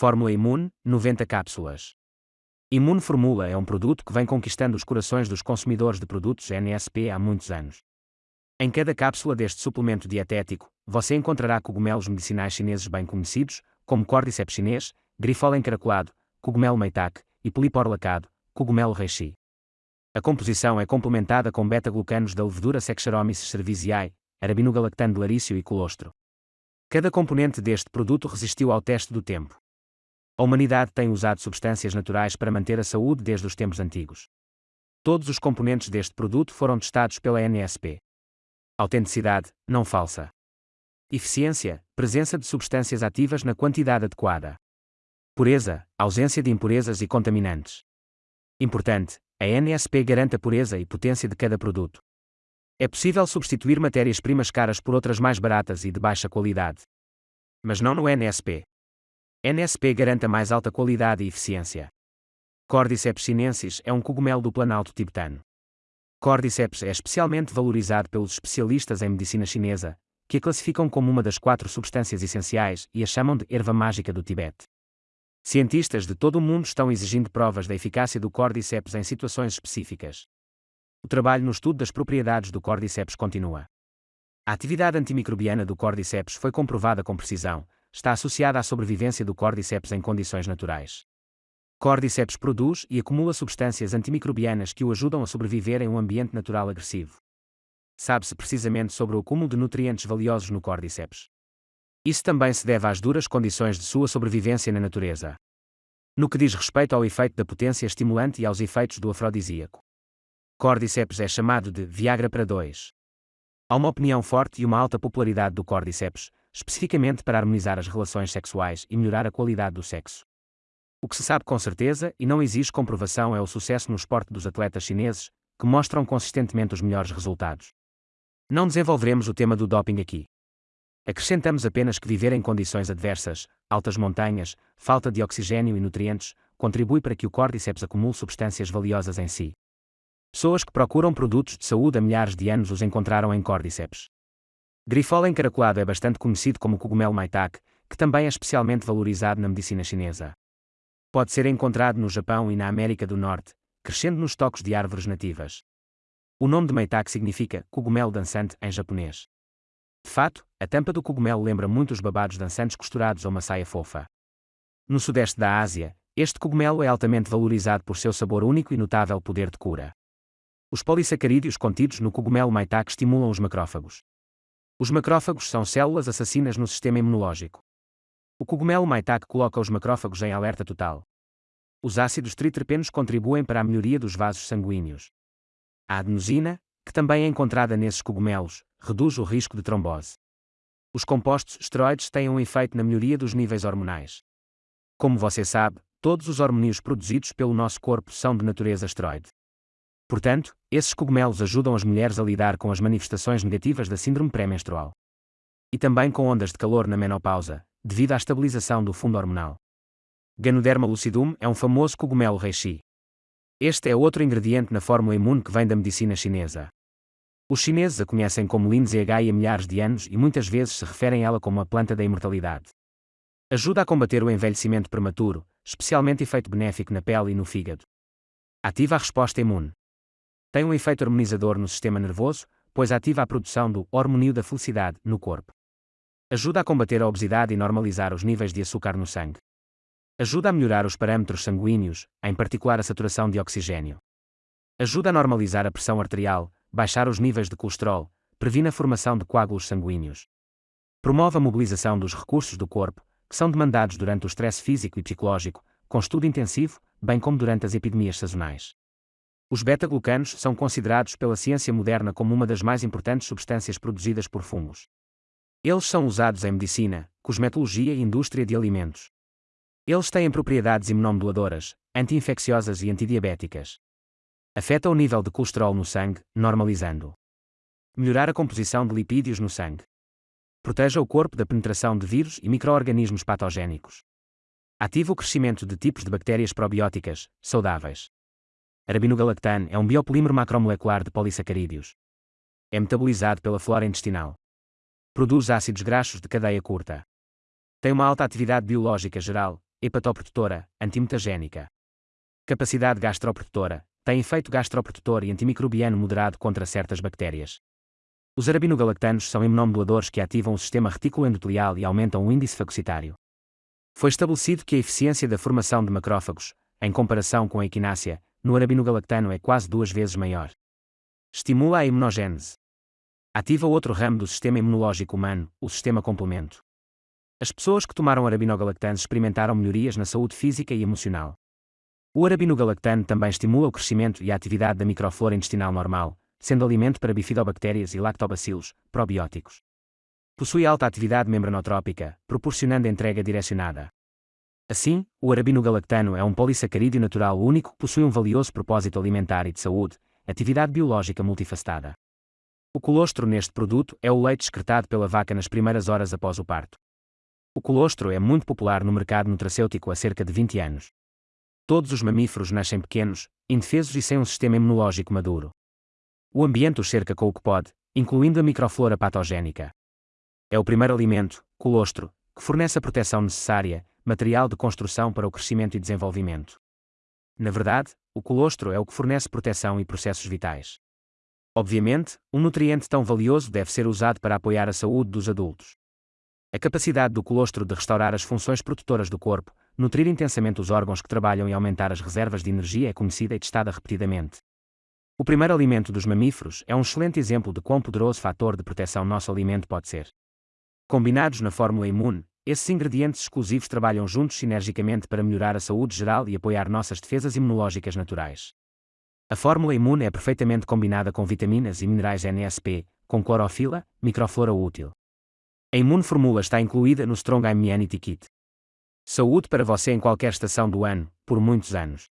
Fórmula Imune, 90 cápsulas. Imune Formula é um produto que vem conquistando os corações dos consumidores de produtos NSP há muitos anos. Em cada cápsula deste suplemento dietético, você encontrará cogumelos medicinais chineses bem conhecidos, como Cordyceps chinês, grifola encaracolado, cogumelo meitac e polipor lacado, cogumelo reishi. A composição é complementada com beta-glucanos da levedura Saccharomyces cerevisiae, arabinogalactano de larício e colostro. Cada componente deste produto resistiu ao teste do tempo. A humanidade tem usado substâncias naturais para manter a saúde desde os tempos antigos. Todos os componentes deste produto foram testados pela NSP. Autenticidade, não falsa. Eficiência, presença de substâncias ativas na quantidade adequada. Pureza, ausência de impurezas e contaminantes. Importante, a NSP garante a pureza e potência de cada produto. É possível substituir matérias-primas caras por outras mais baratas e de baixa qualidade. Mas não no NSP. NSP garante a mais alta qualidade e eficiência. Cordyceps sinensis é um cogumelo do planalto tibetano. Cordyceps é especialmente valorizado pelos especialistas em medicina chinesa, que a classificam como uma das quatro substâncias essenciais e a chamam de erva mágica do Tibete. Cientistas de todo o mundo estão exigindo provas da eficácia do Cordyceps em situações específicas. O trabalho no estudo das propriedades do Cordyceps continua. A atividade antimicrobiana do Cordyceps foi comprovada com precisão, está associada à sobrevivência do Cordyceps em condições naturais. Cordyceps produz e acumula substâncias antimicrobianas que o ajudam a sobreviver em um ambiente natural agressivo. Sabe-se precisamente sobre o acúmulo de nutrientes valiosos no Cordyceps. Isso também se deve às duras condições de sua sobrevivência na natureza. No que diz respeito ao efeito da potência estimulante e aos efeitos do afrodisíaco. Cordyceps é chamado de Viagra para dois. Há uma opinião forte e uma alta popularidade do Cordyceps, especificamente para harmonizar as relações sexuais e melhorar a qualidade do sexo. O que se sabe com certeza e não exige comprovação é o sucesso no esporte dos atletas chineses, que mostram consistentemente os melhores resultados. Não desenvolveremos o tema do doping aqui. Acrescentamos apenas que viver em condições adversas, altas montanhas, falta de oxigênio e nutrientes, contribui para que o Cordyceps acumule substâncias valiosas em si. Pessoas que procuram produtos de saúde há milhares de anos os encontraram em Cordyceps. Grifola encaracolado é bastante conhecido como cogumelo maitake, que também é especialmente valorizado na medicina chinesa. Pode ser encontrado no Japão e na América do Norte, crescendo nos tocos de árvores nativas. O nome de maitake significa cogumelo dançante em japonês. De fato, a tampa do cogumelo lembra muito os babados dançantes costurados a uma saia fofa. No sudeste da Ásia, este cogumelo é altamente valorizado por seu sabor único e notável poder de cura. Os polissacarídeos contidos no cogumelo maitake estimulam os macrófagos. Os macrófagos são células assassinas no sistema imunológico. O cogumelo maitake coloca os macrófagos em alerta total. Os ácidos triterpenos contribuem para a melhoria dos vasos sanguíneos. A adenosina, que também é encontrada nesses cogumelos, reduz o risco de trombose. Os compostos esteroides têm um efeito na melhoria dos níveis hormonais. Como você sabe, todos os hormônios produzidos pelo nosso corpo são de natureza esteroide. Portanto, esses cogumelos ajudam as mulheres a lidar com as manifestações negativas da síndrome pré-menstrual. E também com ondas de calor na menopausa, devido à estabilização do fundo hormonal. Ganoderma lucidum é um famoso cogumelo reishi. Este é outro ingrediente na fórmula imune que vem da medicina chinesa. Os chineses a conhecem como Lindsay há milhares de anos e muitas vezes se referem a ela como a planta da imortalidade. Ajuda a combater o envelhecimento prematuro, especialmente efeito benéfico na pele e no fígado. Ativa a resposta imune. Tem um efeito harmonizador no sistema nervoso, pois ativa a produção do hormônio da felicidade no corpo. Ajuda a combater a obesidade e normalizar os níveis de açúcar no sangue. Ajuda a melhorar os parâmetros sanguíneos, em particular a saturação de oxigênio. Ajuda a normalizar a pressão arterial, baixar os níveis de colesterol, previne a formação de coágulos sanguíneos. Promove a mobilização dos recursos do corpo, que são demandados durante o estresse físico e psicológico, com estudo intensivo, bem como durante as epidemias sazonais. Os beta-glucanos são considerados pela ciência moderna como uma das mais importantes substâncias produzidas por fungos. Eles são usados em medicina, cosmetologia e indústria de alimentos. Eles têm propriedades imunomoduladoras, anti-infecciosas e antidiabéticas. Afeta o nível de colesterol no sangue, normalizando. Melhorar a composição de lipídios no sangue. Proteja o corpo da penetração de vírus e microorganismos patogénicos. Ativa o crescimento de tipos de bactérias probióticas, saudáveis. Arabinogalactano é um biopolímero macromolecular de polissacarídeos. É metabolizado pela flora intestinal. Produz ácidos graxos de cadeia curta. Tem uma alta atividade biológica geral, hepatoprotetora, antimutagénica. Capacidade gastroprotetora, tem efeito gastroprotetor e antimicrobiano moderado contra certas bactérias. Os arabinogalactanos são imunomoduladores que ativam o sistema reticuloendotelial e aumentam o índice fagocitário. Foi estabelecido que a eficiência da formação de macrófagos, em comparação com a equinácea, no arabinogalactano é quase duas vezes maior. Estimula a imunogênese. Ativa outro ramo do sistema imunológico humano, o sistema complemento. As pessoas que tomaram arabinogalactano experimentaram melhorias na saúde física e emocional. O arabinogalactano também estimula o crescimento e a atividade da microflora intestinal normal, sendo alimento para bifidobactérias e lactobacilos, probióticos. Possui alta atividade membranotrópica, proporcionando entrega direcionada. Assim, o arabinogalactano é um polissacarídeo natural único que possui um valioso propósito alimentar e de saúde, atividade biológica multifacetada. O colostro neste produto é o leite excretado pela vaca nas primeiras horas após o parto. O colostro é muito popular no mercado nutracêutico há cerca de 20 anos. Todos os mamíferos nascem pequenos, indefesos e sem um sistema imunológico maduro. O ambiente os cerca com o que pode, incluindo a microflora patogénica. É o primeiro alimento, colostro, que fornece a proteção necessária, material de construção para o crescimento e desenvolvimento. Na verdade, o colostro é o que fornece proteção e processos vitais. Obviamente, um nutriente tão valioso deve ser usado para apoiar a saúde dos adultos. A capacidade do colostro de restaurar as funções protetoras do corpo, nutrir intensamente os órgãos que trabalham e aumentar as reservas de energia é conhecida e testada repetidamente. O primeiro alimento dos mamíferos é um excelente exemplo de quão poderoso fator de proteção nosso alimento pode ser. Combinados na fórmula imune, esses ingredientes exclusivos trabalham juntos sinergicamente para melhorar a saúde geral e apoiar nossas defesas imunológicas naturais. A fórmula imune é perfeitamente combinada com vitaminas e minerais NSP, com clorofila, microflora útil. A Imune Formula está incluída no Strong Immunity Kit. Saúde para você em qualquer estação do ano, por muitos anos.